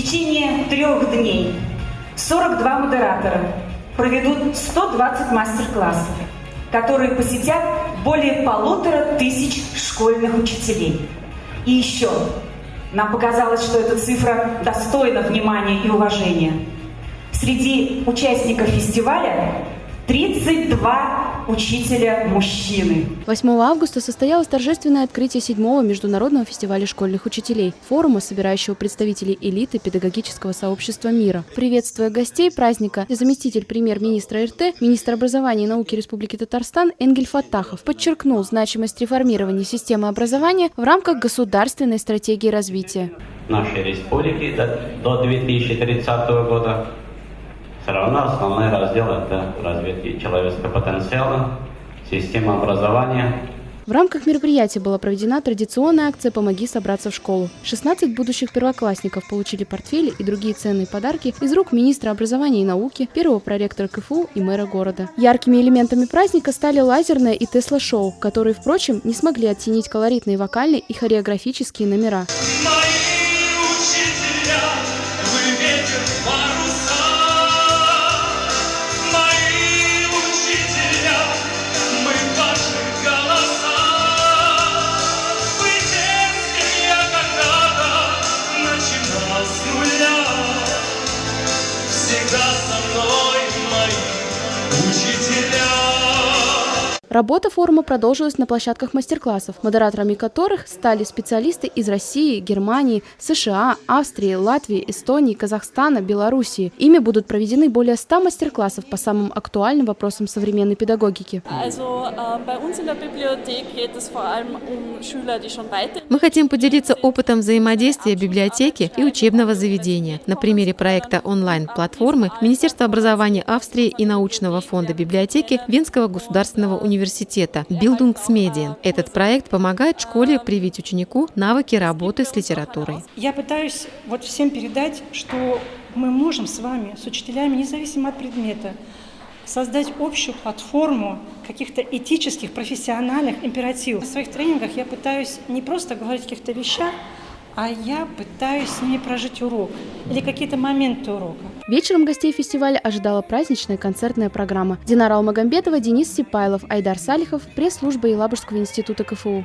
течение трех дней 42 модератора проведут 120 мастер-классов, которые посетят более полутора тысяч школьных учителей. И еще, нам показалось, что эта цифра достойна внимания и уважения. Среди участников фестиваля 32 учителя мужчины. 8 августа состоялось торжественное открытие седьмого международного фестиваля школьных учителей, форума, собирающего представителей элиты педагогического сообщества мира. Приветствуя гостей праздника, заместитель премьер-министра РТ, министр образования и науки Республики Татарстан Энгель Фаттахов подчеркнул значимость реформирования системы образования в рамках государственной стратегии развития. Нашей республики до 2030 года все равно основной раздел – это развитие человеческого потенциала, система образования. В рамках мероприятия была проведена традиционная акция «Помоги собраться в школу». 16 будущих первоклассников получили портфели и другие ценные подарки из рук министра образования и науки, первого проректора КФУ и мэра города. Яркими элементами праздника стали лазерное и Тесла-шоу, которые, впрочем, не смогли оттенить колоритные вокальные и хореографические номера. Работа форума продолжилась на площадках мастер-классов, модераторами которых стали специалисты из России, Германии, США, Австрии, Латвии, Эстонии, Казахстана, Белоруссии. Ими будут проведены более 100 мастер-классов по самым актуальным вопросам современной педагогики. Мы хотим поделиться опытом взаимодействия библиотеки и учебного заведения. На примере проекта онлайн-платформы Министерства образования Австрии и научного фонда библиотеки Венского государственного университета университета Bildungsmedien. Этот проект помогает школе привить ученику навыки работы с литературой. Я пытаюсь вот всем передать, что мы можем с вами, с учителями, независимо от предмета, создать общую платформу каких-то этических, профессиональных императивов. В своих тренингах я пытаюсь не просто говорить о каких-то вещах, а я пытаюсь ними прожить урок или какие-то моменты урока. Вечером гостей фестиваля ожидала праздничная концертная программа. Динара Алмагамбетова, Денис Сипайлов, Айдар Салихов, пресс-служба Елабужского института КФУ.